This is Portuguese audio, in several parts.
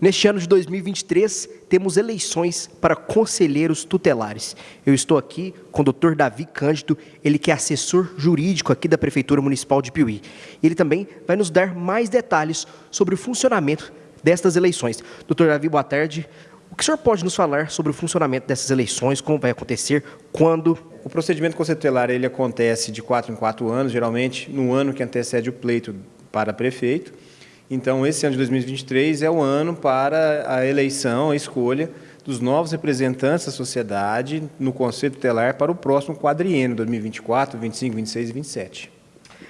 Neste ano de 2023, temos eleições para conselheiros tutelares. Eu estou aqui com o doutor Davi Cândido, ele que é assessor jurídico aqui da Prefeitura Municipal de Piuí. Ele também vai nos dar mais detalhes sobre o funcionamento destas eleições. Doutor Davi, boa tarde. O que o senhor pode nos falar sobre o funcionamento dessas eleições, como vai acontecer, quando? O procedimento conselheiro ele acontece de quatro em quatro anos, geralmente no ano que antecede o pleito para prefeito. Então, esse ano de 2023 é o ano para a eleição, a escolha dos novos representantes da sociedade no Conselho Tutelar para o próximo quadriênio, 2024, 25, 26 e 27.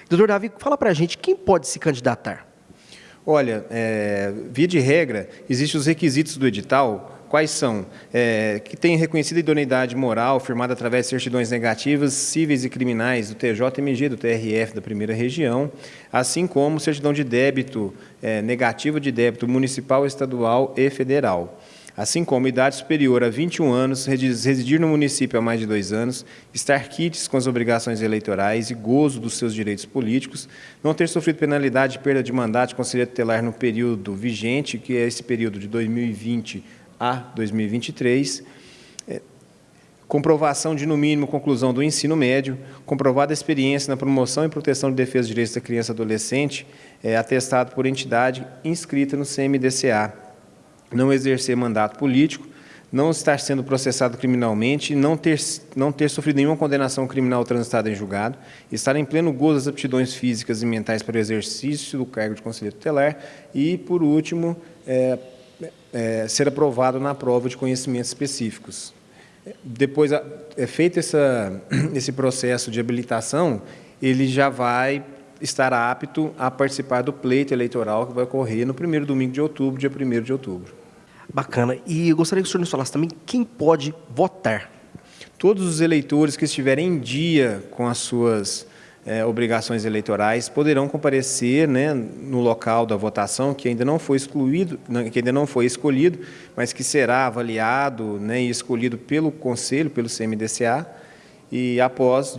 Doutor Davi, fala para a gente quem pode se candidatar. Olha, é, via de regra, existem os requisitos do edital Quais são? É, que tem reconhecida idoneidade moral firmada através de certidões negativas, cíveis e criminais do TJMG, do TRF da primeira região, assim como certidão de débito, é, negativa de débito municipal, estadual e federal assim como idade superior a 21 anos, residir no município há mais de dois anos, estar quites com as obrigações eleitorais e gozo dos seus direitos políticos, não ter sofrido penalidade de perda de mandato de conselheiro tutelar no período vigente, que é esse período de 2020 a 2023, é, comprovação de, no mínimo, conclusão do ensino médio, comprovada experiência na promoção e proteção de defesa dos direitos da criança e adolescente, é, atestado por entidade inscrita no CMDCA, não exercer mandato político, não estar sendo processado criminalmente, não ter, não ter sofrido nenhuma condenação criminal transitada em julgado, estar em pleno gozo das aptidões físicas e mentais para o exercício do cargo de conselheiro tutelar e, por último, é, é, ser aprovado na prova de conhecimentos específicos. Depois é feito essa, esse processo de habilitação, ele já vai estar apto a participar do pleito eleitoral que vai ocorrer no primeiro domingo de outubro, dia 1 de outubro. Bacana. E eu gostaria que o senhor nos falasse também quem pode votar. Todos os eleitores que estiverem em dia com as suas é, obrigações eleitorais poderão comparecer né, no local da votação que ainda não foi excluído, que ainda não foi escolhido, mas que será avaliado né, e escolhido pelo Conselho, pelo CMDCA, e após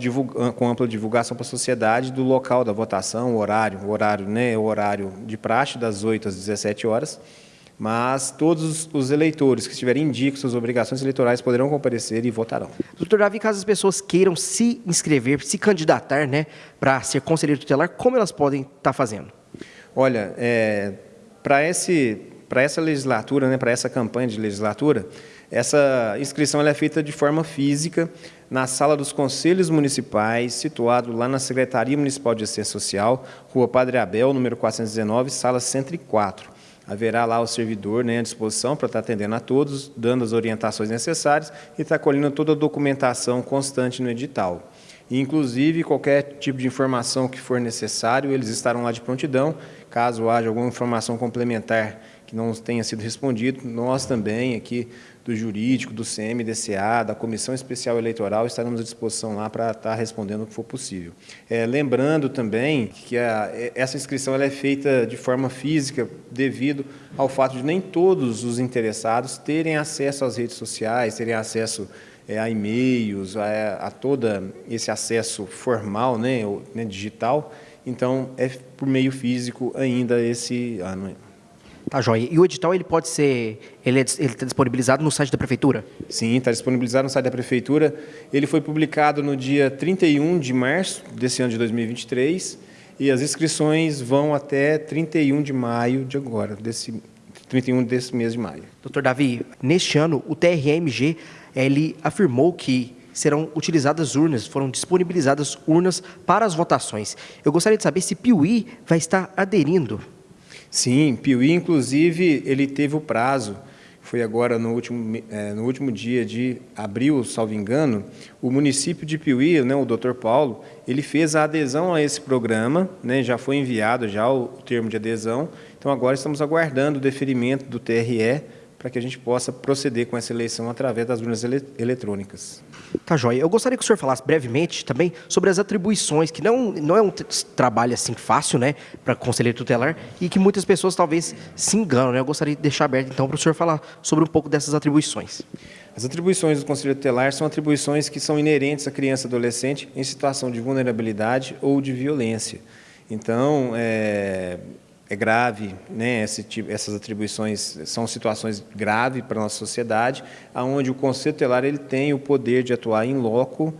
com ampla divulgação para a sociedade do local da votação, o horário, o horário, né, o horário de praxe das 8 às 17 horas, mas todos os eleitores que estiverem em dia com suas obrigações eleitorais poderão comparecer e votarão. Doutor Davi, caso as pessoas queiram se inscrever, se candidatar né, para ser conselheiro tutelar, como elas podem estar tá fazendo? Olha, é, para essa legislatura, né, para essa campanha de legislatura, essa inscrição é feita de forma física na sala dos conselhos municipais, situado lá na Secretaria Municipal de Assistência Social, Rua Padre Abel, número 419, sala 104 haverá lá o servidor né, à disposição para estar atendendo a todos, dando as orientações necessárias e estar colhendo toda a documentação constante no edital. E, inclusive, qualquer tipo de informação que for necessário, eles estarão lá de prontidão. Caso haja alguma informação complementar que não tenha sido respondido, nós também aqui do jurídico, do CMDCA, da Comissão Especial Eleitoral, estaremos à disposição lá para estar respondendo o que for possível. É, lembrando também que a, essa inscrição é feita de forma física devido ao fato de nem todos os interessados terem acesso às redes sociais, terem acesso é, a e-mails, a, a todo esse acesso formal, né, né, digital, então é por meio físico ainda esse ano. Tá, joia. E o edital ele pode ser, ele é está disponibilizado no site da prefeitura? Sim, está disponibilizado no site da prefeitura. Ele foi publicado no dia 31 de março desse ano de 2023 e as inscrições vão até 31 de maio de agora, desse 31 desse mês de maio. Doutor Davi, neste ano o TRMG ele afirmou que serão utilizadas urnas, foram disponibilizadas urnas para as votações. Eu gostaria de saber se Piuí vai estar aderindo Sim, Piuí, inclusive, ele teve o prazo, foi agora no último, é, no último dia de abril, salvo engano, o município de Piuí, né, o doutor Paulo, ele fez a adesão a esse programa, né, já foi enviado já o termo de adesão, então agora estamos aguardando o deferimento do TRE para que a gente possa proceder com essa eleição através das urnas ele eletrônicas. Tá, joia. Eu gostaria que o senhor falasse brevemente também sobre as atribuições, que não, não é um trabalho assim fácil, né, para conselheiro tutelar, e que muitas pessoas talvez se enganam, né? Eu gostaria de deixar aberto, então, para o senhor falar sobre um pouco dessas atribuições. As atribuições do conselheiro tutelar são atribuições que são inerentes à criança e adolescente em situação de vulnerabilidade ou de violência. Então, é, é grave, né? Esse, essas atribuições são situações graves para a nossa sociedade, aonde o Conselho Tutelar ele tem o poder de atuar em loco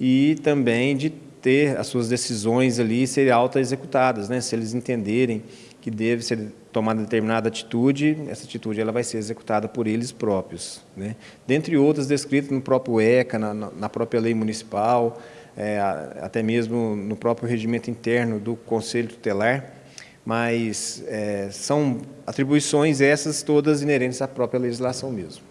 e também de ter as suas decisões ali serem auto-executadas, né? se eles entenderem que deve ser tomada determinada atitude, essa atitude ela vai ser executada por eles próprios. Né? Dentre outras descritas no próprio ECA, na, na própria lei municipal, é, até mesmo no próprio regimento interno do Conselho Tutelar, mas é, são atribuições essas todas inerentes à própria legislação mesmo.